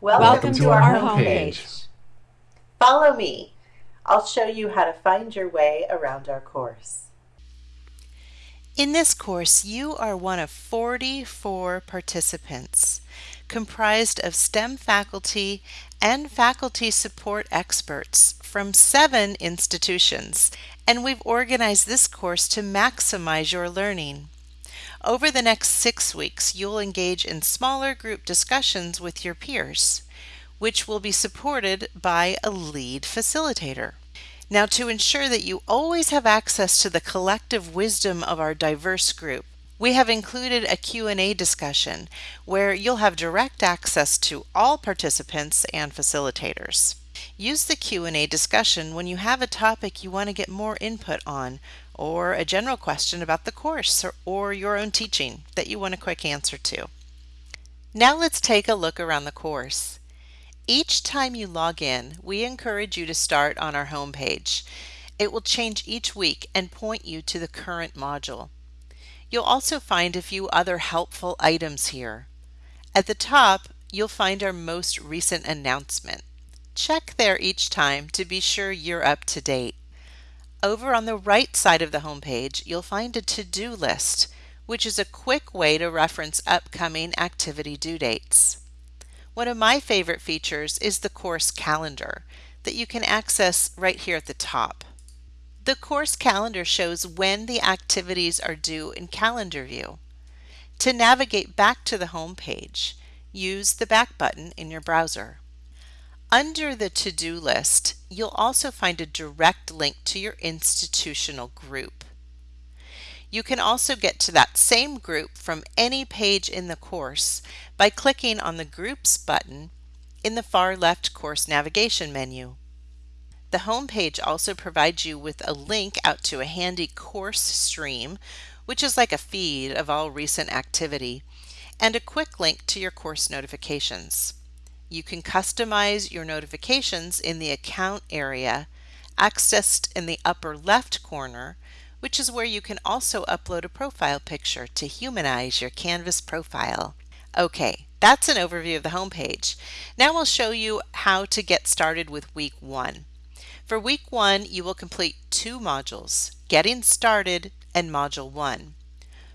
Welcome, Welcome to, to our, our homepage. Follow me. I'll show you how to find your way around our course. In this course, you are one of 44 participants, comprised of STEM faculty and faculty support experts from seven institutions, and we've organized this course to maximize your learning. Over the next six weeks, you'll engage in smaller group discussions with your peers, which will be supported by a lead facilitator. Now, to ensure that you always have access to the collective wisdom of our diverse group, we have included a Q&A discussion where you'll have direct access to all participants and facilitators. Use the Q&A discussion when you have a topic you want to get more input on or a general question about the course or, or your own teaching that you want a quick answer to. Now let's take a look around the course. Each time you log in, we encourage you to start on our home page. It will change each week and point you to the current module. You'll also find a few other helpful items here. At the top, you'll find our most recent announcement. Check there each time to be sure you're up to date. Over on the right side of the home page, you'll find a to-do list, which is a quick way to reference upcoming activity due dates. One of my favorite features is the course calendar that you can access right here at the top. The course calendar shows when the activities are due in calendar view. To navigate back to the home page, use the back button in your browser. Under the to-do list, you'll also find a direct link to your institutional group. You can also get to that same group from any page in the course by clicking on the Groups button in the far left course navigation menu. The home page also provides you with a link out to a handy course stream, which is like a feed of all recent activity, and a quick link to your course notifications. You can customize your notifications in the Account area, accessed in the upper left corner, which is where you can also upload a profile picture to humanize your Canvas profile. Okay, that's an overview of the homepage. Now I'll show you how to get started with week one. For week one, you will complete two modules, Getting Started and Module 1.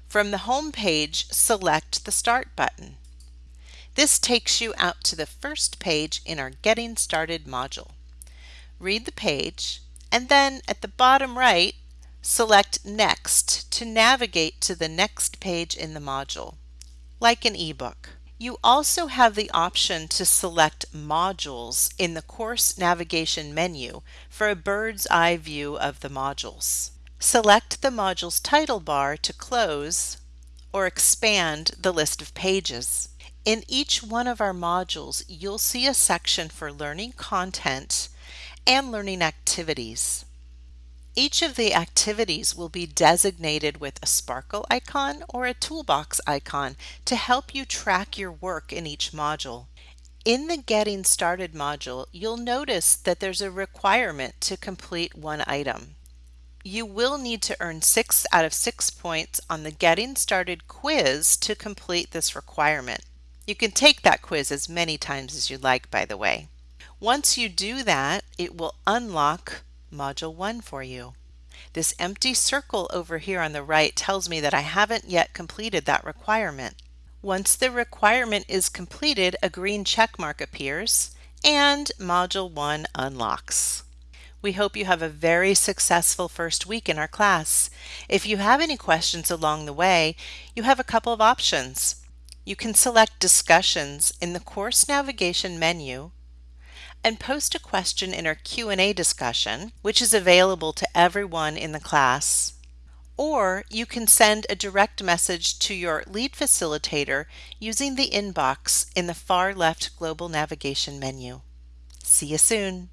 From the home page, select the Start button. This takes you out to the first page in our Getting Started module. Read the page, and then at the bottom right, Select Next to navigate to the next page in the module, like an ebook. You also have the option to select modules in the course navigation menu for a bird's eye view of the modules. Select the module's title bar to close or expand the list of pages. In each one of our modules, you'll see a section for learning content and learning activities. Each of the activities will be designated with a sparkle icon or a toolbox icon to help you track your work in each module. In the Getting Started module, you'll notice that there's a requirement to complete one item. You will need to earn 6 out of 6 points on the Getting Started quiz to complete this requirement. You can take that quiz as many times as you like, by the way. Once you do that, it will unlock Module 1 for you. This empty circle over here on the right tells me that I haven't yet completed that requirement. Once the requirement is completed, a green check mark appears and Module 1 unlocks. We hope you have a very successful first week in our class. If you have any questions along the way, you have a couple of options. You can select Discussions in the Course Navigation menu and post a question in our Q&A discussion, which is available to everyone in the class. Or you can send a direct message to your lead facilitator using the inbox in the far left global navigation menu. See you soon.